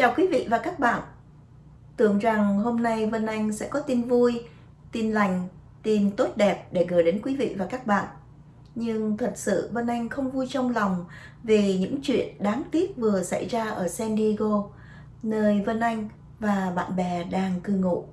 Chào quý vị và các bạn. Tưởng rằng hôm nay Vân Anh sẽ có tin vui, tin lành, tin tốt đẹp để gửi đến quý vị và các bạn. Nhưng thật sự Vân Anh không vui trong lòng vì những chuyện đáng tiếc vừa xảy ra ở San Diego, nơi Vân Anh và bạn bè đang cư ngụ.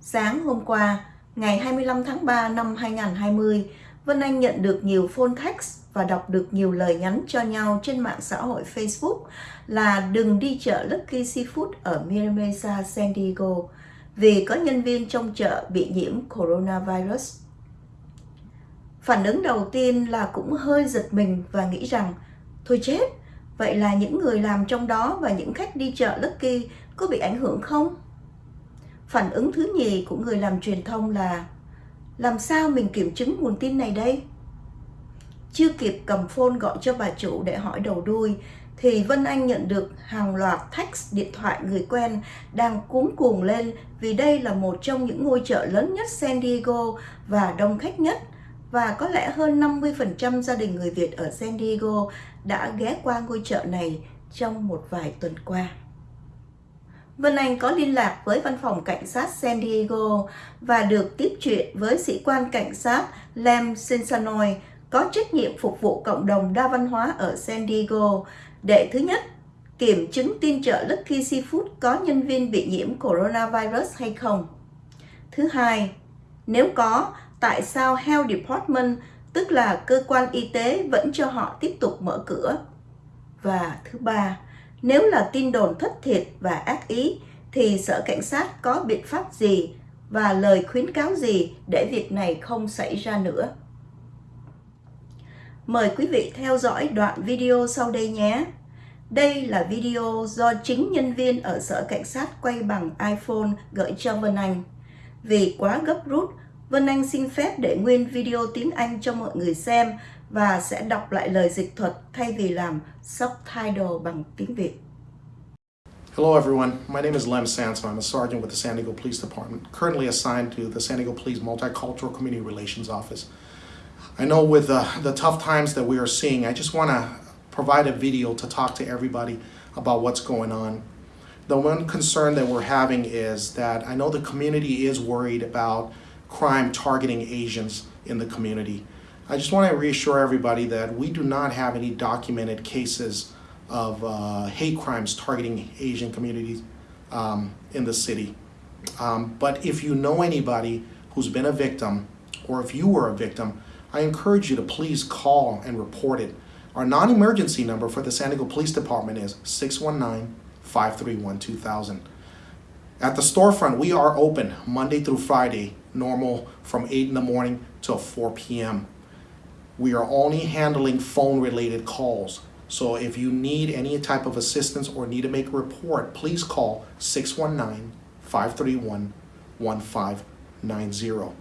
Sáng hôm qua, ngày 25 tháng 3 năm 2020, Vân Anh nhận được nhiều phone text và đọc được nhiều lời nhắn cho nhau trên mạng xã hội Facebook là đừng đi chợ Lucky Seafood ở Miramesa, San Diego vì có nhân viên trong chợ bị nhiễm coronavirus. Phản ứng đầu tiên là cũng hơi giật mình và nghĩ rằng thôi chết, vậy là những người làm trong đó và những khách đi chợ Lucky có bị ảnh hưởng không? Phản ứng thứ nhì của người làm truyền thông là làm sao mình kiểm chứng nguồn tin này đây? Chưa kịp cầm phone gọi cho bà chủ để hỏi đầu đuôi, thì Vân Anh nhận được hàng loạt text điện thoại người quen đang cuống cuồng lên vì đây là một trong những ngôi chợ lớn nhất San Diego và đông khách nhất và có lẽ hơn 50% gia đình người Việt ở San Diego đã ghé qua ngôi chợ này trong một vài tuần qua. Vân Anh có liên lạc với văn phòng cảnh sát San Diego và được tiếp chuyện với sĩ quan cảnh sát Lem Sinsanoy có trách nhiệm phục vụ cộng đồng đa văn hóa ở San Diego để thứ nhất, kiểm chứng tin chợ Lucky Seafood có nhân viên bị nhiễm coronavirus hay không. Thứ hai, nếu có, tại sao Health Department, tức là cơ quan y tế vẫn cho họ tiếp tục mở cửa. Và thứ ba, nếu là tin đồn thất thiệt và ác ý, thì Sở Cảnh sát có biện pháp gì và lời khuyến cáo gì để việc này không xảy ra nữa. Mời quý vị theo dõi đoạn video sau đây nhé. Đây là video do chính nhân viên ở Sở Cảnh sát quay bằng iPhone gửi cho Vân Anh. Vì quá gấp rút, Vân Anh xin phép để nguyên video tiếng Anh cho mọi người xem và sẽ đọc lại lời dịch thuật thay vì làm subtitle bằng tiếng Việt. Hello everyone, my name is Lem Sanson. I'm a sergeant with the San Diego Police Department, currently assigned to the San Diego Police Multicultural Community Relations Office. I know with the, the tough times that we are seeing, I just want to provide a video to talk to everybody about what's going on. The one concern that we're having is that I know the community is worried about crime targeting Asians in the community. I just want to reassure everybody that we do not have any documented cases of uh, hate crimes targeting Asian communities um, in the city. Um, but if you know anybody who's been a victim, or if you were a victim, I encourage you to please call and report it. Our non-emergency number for the San Diego Police Department is 619-531-2000. At the storefront, we are open Monday through Friday, normal from 8 in the morning till 4 p.m. We are only handling phone-related calls. So if you need any type of assistance or need to make a report, please call 619-531-1590.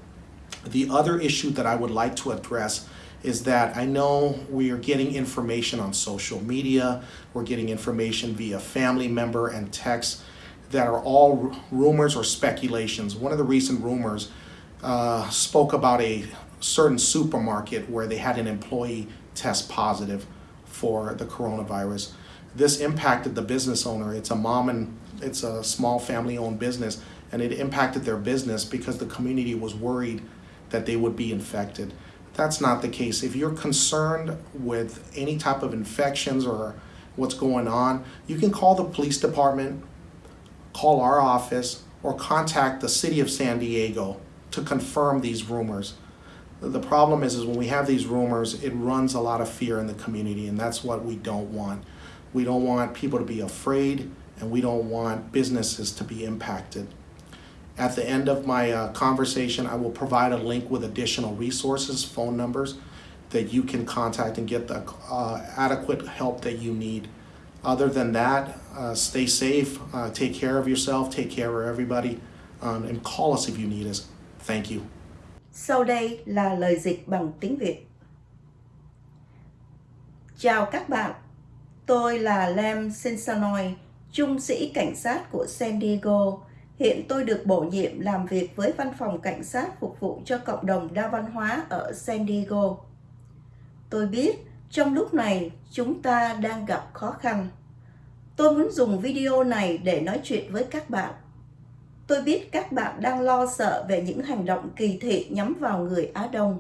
The other issue that I would like to address is that I know we are getting information on social media, we're getting information via family member and text that are all rumors or speculations. One of the recent rumors uh, spoke about a certain supermarket where they had an employee test positive for the coronavirus. This impacted the business owner. It's a mom and it's a small family owned business and it impacted their business because the community was worried that they would be infected. That's not the case. If you're concerned with any type of infections or what's going on, you can call the police department, call our office, or contact the city of San Diego to confirm these rumors. The problem is, is when we have these rumors, it runs a lot of fear in the community, and that's what we don't want. We don't want people to be afraid, and we don't want businesses to be impacted. At the end of my uh, conversation, I will provide a link with additional resources, phone numbers that you can contact and get the uh, adequate help that you need. Other than that, uh, stay safe, uh, take care of yourself, take care of everybody, um, and call us if you need us. Thank you. Sau đây là lời dịch bằng tiếng Việt. Chào các bạn, tôi là Lem Sensanoy, trung sĩ cảnh sát của San Diego. Hiện tôi được bổ nhiệm làm việc với văn phòng cảnh sát phục vụ cho cộng đồng đa văn hóa ở San Diego. Tôi biết trong lúc này chúng ta đang gặp khó khăn. Tôi muốn dùng video này để nói chuyện với các bạn. Tôi biết các bạn đang lo sợ về những hành động kỳ thị nhắm vào người Á Đông.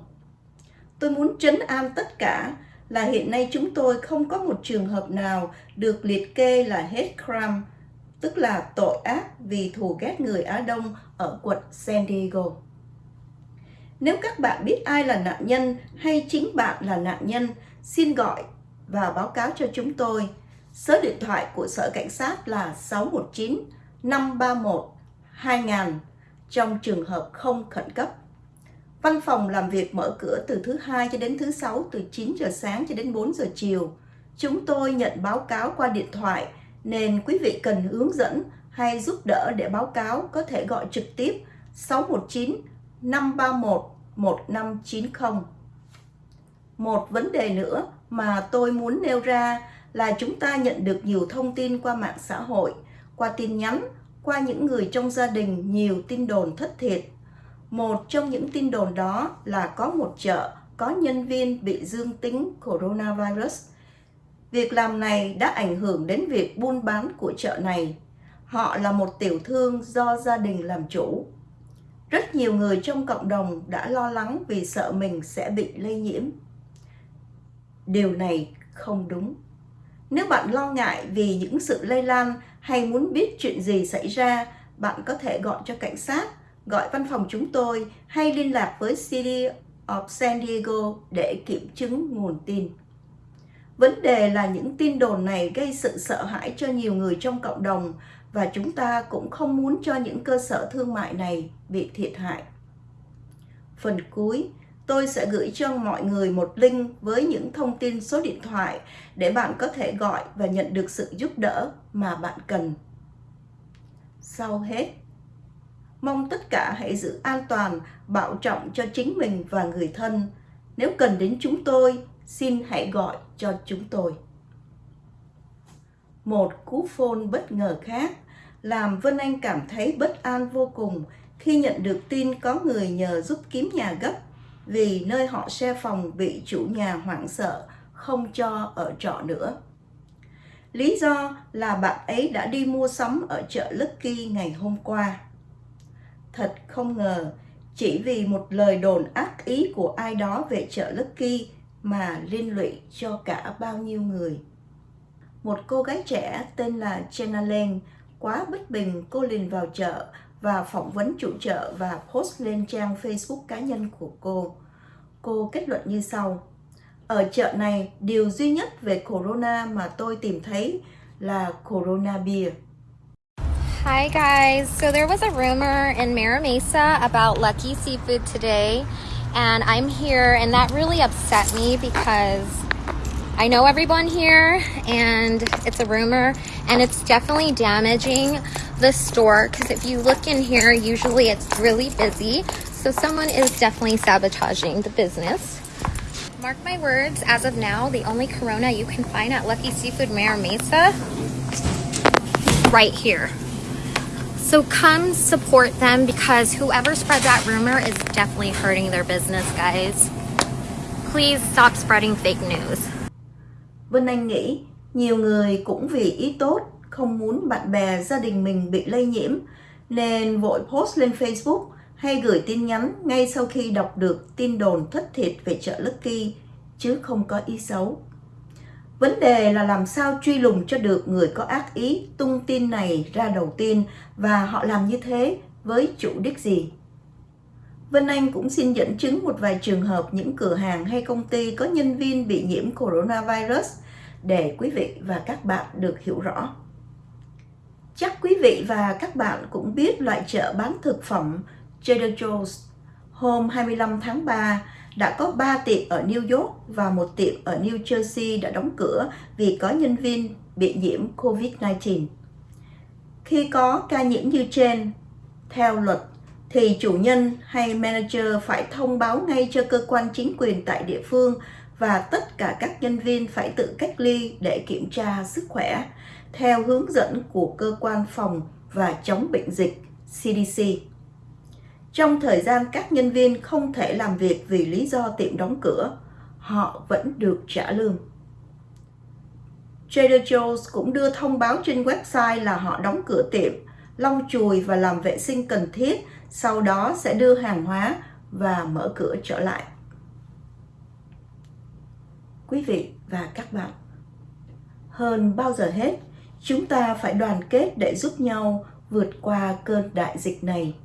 Tôi muốn trấn an tất cả là hiện nay chúng tôi không có một trường hợp nào được liệt kê là hate crime, tức là tội ác vì thù ghét người Á Đông ở quận San Diego. Nếu các bạn biết ai là nạn nhân hay chính bạn là nạn nhân, xin gọi và báo cáo cho chúng tôi. Số điện thoại của Sở Cảnh sát là 619 531 2.000 trong trường hợp không khẩn cấp. Văn phòng làm việc mở cửa từ thứ hai cho đến thứ sáu từ 9 giờ sáng cho đến 4 giờ chiều. Chúng tôi nhận báo cáo qua điện thoại nên quý vị cần hướng dẫn hay giúp đỡ để báo cáo có thể gọi trực tiếp 619 531 1590. Một vấn đề nữa mà tôi muốn nêu ra là chúng ta nhận được nhiều thông tin qua mạng xã hội, qua tin nhắn, qua những người trong gia đình nhiều tin đồn thất thiệt. Một trong những tin đồn đó là có một chợ có nhân viên bị dương tính coronavirus. Việc làm này đã ảnh hưởng đến việc buôn bán của chợ này. Họ là một tiểu thương do gia đình làm chủ. Rất nhiều người trong cộng đồng đã lo lắng vì sợ mình sẽ bị lây nhiễm. Điều này không đúng. Nếu bạn lo ngại vì những sự lây lan hay muốn biết chuyện gì xảy ra, bạn có thể gọi cho cảnh sát, gọi văn phòng chúng tôi hay liên lạc với City of San Diego để kiểm chứng nguồn tin. Vấn đề là những tin đồn này gây sự sợ hãi cho nhiều người trong cộng đồng và chúng ta cũng không muốn cho những cơ sở thương mại này bị thiệt hại. Phần cuối, tôi sẽ gửi cho mọi người một link với những thông tin số điện thoại để bạn có thể gọi và nhận được sự giúp đỡ mà bạn cần. Sau hết, mong tất cả hãy giữ an toàn, bảo trọng cho chính mình và người thân. Nếu cần đến chúng tôi, xin hãy gọi cho chúng tôi. Một cú phone bất ngờ khác làm Vân Anh cảm thấy bất an vô cùng khi nhận được tin có người nhờ giúp kiếm nhà gấp vì nơi họ xe phòng bị chủ nhà hoảng sợ, không cho ở trọ nữa. Lý do là bạn ấy đã đi mua sắm ở chợ Lucky ngày hôm qua. Thật không ngờ, chỉ vì một lời đồn ác ý của ai đó về chợ Lucky mà liên lụy cho cả bao nhiêu người. Một cô gái trẻ tên là Jenna Lane quá bất bình cô liền vào chợ và phỏng vấn chủ chợ và post lên trang Facebook cá nhân của cô. Cô kết luận như sau. Ở chợ này, điều duy nhất về Corona mà tôi tìm thấy là Corona Beer. Hi guys, so there was a rumor in Mira Mesa about Lucky Seafood today and I'm here and that really upset me because I know everyone here and it's a rumor and it's definitely damaging the store because if you look in here, usually it's really busy. So someone is definitely sabotaging the business. Mark my words, as of now, the only Corona you can find at Lucky Seafood Mayor Mesa, right here. So come support them because whoever spread that rumor is definitely hurting their business, guys. Please stop spreading fake news. Vân Anh nghĩ nhiều người cũng vì ý tốt, không muốn bạn bè, gia đình mình bị lây nhiễm, nên vội post lên Facebook hay gửi tin nhắn ngay sau khi đọc được tin đồn thất thiệt về chợ Lucky, chứ không có ý xấu. Vấn đề là làm sao truy lùng cho được người có ác ý tung tin này ra đầu tiên và họ làm như thế với chủ đích gì. Vân Anh cũng xin dẫn chứng một vài trường hợp những cửa hàng hay công ty có nhân viên bị nhiễm coronavirus để quý vị và các bạn được hiểu rõ. Chắc quý vị và các bạn cũng biết loại chợ bán thực phẩm Trader Joe's hôm 25 tháng 3 đã có 3 tiệm ở New York và một tiệm ở New Jersey đã đóng cửa vì có nhân viên bị nhiễm COVID-19. Khi có ca nhiễm như trên, theo luật thì chủ nhân hay manager phải thông báo ngay cho cơ quan chính quyền tại địa phương và tất cả các nhân viên phải tự cách ly để kiểm tra sức khỏe theo hướng dẫn của cơ quan phòng và chống bệnh dịch CDC. Trong thời gian các nhân viên không thể làm việc vì lý do tiệm đóng cửa, họ vẫn được trả lương. Trader Joe's cũng đưa thông báo trên website là họ đóng cửa tiệm, lau chùi và làm vệ sinh cần thiết, sau đó sẽ đưa hàng hóa và mở cửa trở lại. Quý vị và các bạn, hơn bao giờ hết, chúng ta phải đoàn kết để giúp nhau vượt qua cơn đại dịch này.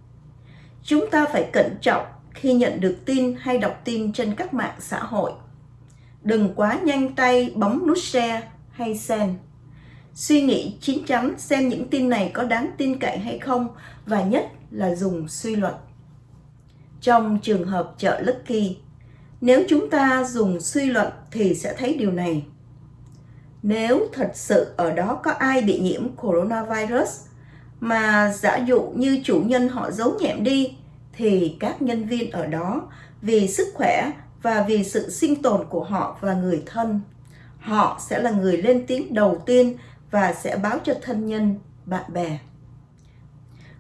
Chúng ta phải cẩn trọng khi nhận được tin hay đọc tin trên các mạng xã hội. Đừng quá nhanh tay bấm nút share hay send. Suy nghĩ chín chắn xem những tin này có đáng tin cậy hay không và nhất là dùng suy luận. Trong trường hợp chợ Lucky, nếu chúng ta dùng suy luận thì sẽ thấy điều này. Nếu thật sự ở đó có ai bị nhiễm coronavirus mà giả dụ như chủ nhân họ giấu nhẹm đi thì các nhân viên ở đó vì sức khỏe và vì sự sinh tồn của họ và người thân, họ sẽ là người lên tiếng đầu tiên và sẽ báo cho thân nhân, bạn bè.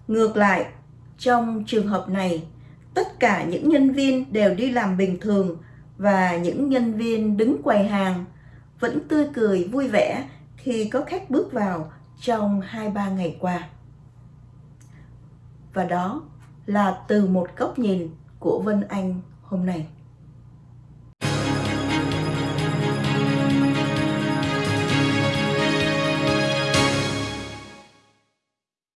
Ngược lại, trong trường hợp này, tất cả những nhân viên đều đi làm bình thường và những nhân viên đứng quầy hàng vẫn tươi cười vui vẻ khi có khách bước vào trong 2-3 ngày qua. Và đó là từ một góc nhìn của Vân Anh hôm nay.